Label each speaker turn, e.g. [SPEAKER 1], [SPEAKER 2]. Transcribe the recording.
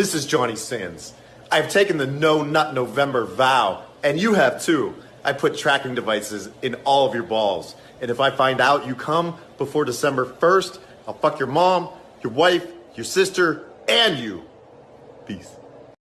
[SPEAKER 1] This is Johnny Sins. I've taken the No Nut November vow, and you have too. I put tracking devices in all of your balls. And if I find out you come before December 1st, I'll fuck your mom, your wife, your sister, and you. Peace.